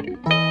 Música